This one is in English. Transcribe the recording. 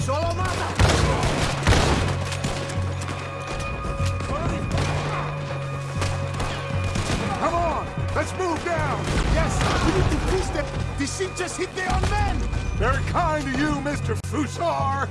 Solo mata! Come on, let's move down. Yes, we need to push them. The ship just hit their own men! Very kind of you, Mr. Fusar.